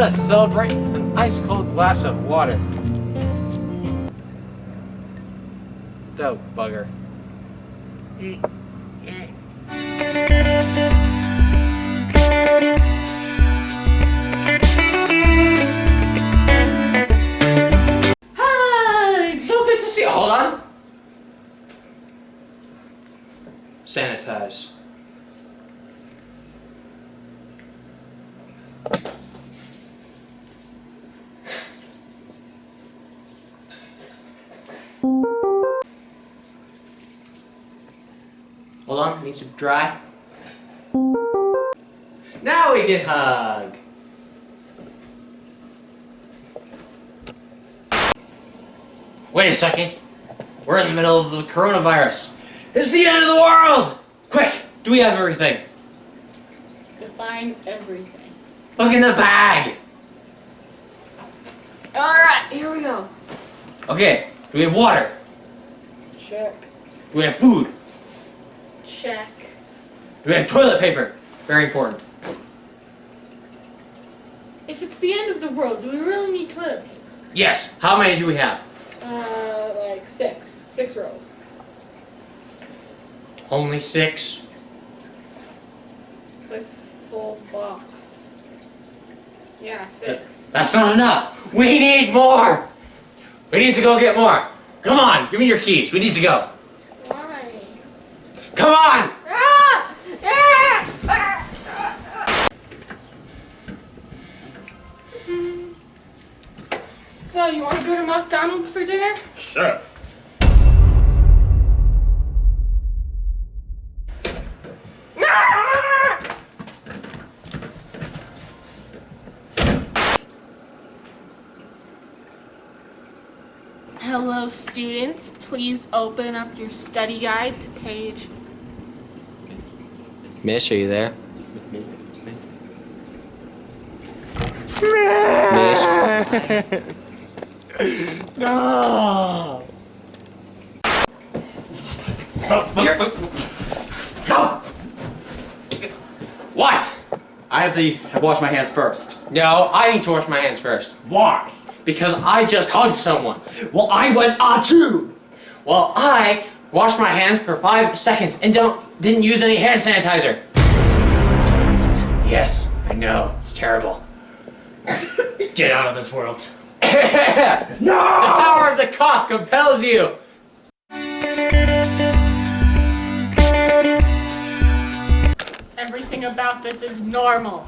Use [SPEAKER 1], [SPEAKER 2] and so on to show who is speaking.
[SPEAKER 1] us celebrate with an ice cold glass of water. Oh, bugger. Hi! So good to see you. Hold on. Sanitize. Hold on, needs to dry. Now we can hug. Wait a second. We're in the middle of the coronavirus. This is the end of the world! Quick, do we have everything?
[SPEAKER 2] Define everything.
[SPEAKER 1] Look in the bag!
[SPEAKER 2] Alright, here we go.
[SPEAKER 1] Okay, do we have water?
[SPEAKER 2] Check.
[SPEAKER 1] Do we have food?
[SPEAKER 2] Check.
[SPEAKER 1] Do we have toilet paper? Very important.
[SPEAKER 2] If it's the end of the world, do we really need toilet paper?
[SPEAKER 1] Yes, how many do we have?
[SPEAKER 2] Uh, like six. Six rolls.
[SPEAKER 1] Only six?
[SPEAKER 2] It's like full box. Yeah, six.
[SPEAKER 1] That's not enough! We need more! We need to go get more! Come on, give me your keys, we need to go.
[SPEAKER 2] Why?
[SPEAKER 1] Come on!
[SPEAKER 2] Ah! Ah! Ah! So, you want to go to McDonald's for dinner?
[SPEAKER 1] Sure.
[SPEAKER 2] Hello, students. Please open up your study guide to page.
[SPEAKER 1] Miss, are you there? Miss.
[SPEAKER 3] No!
[SPEAKER 1] Stop! What?
[SPEAKER 3] I have to wash my hands first.
[SPEAKER 1] No, I need to wash my hands first.
[SPEAKER 3] Why?
[SPEAKER 1] Because I just hugged someone.
[SPEAKER 3] Well, I went ah too.
[SPEAKER 1] Well, I washed my hands for five seconds and don't didn't use any hand sanitizer. What? Yes, I know. It's terrible.
[SPEAKER 3] Get out of this world. no!
[SPEAKER 1] the power of the cough compels you.
[SPEAKER 2] Everything about this is normal.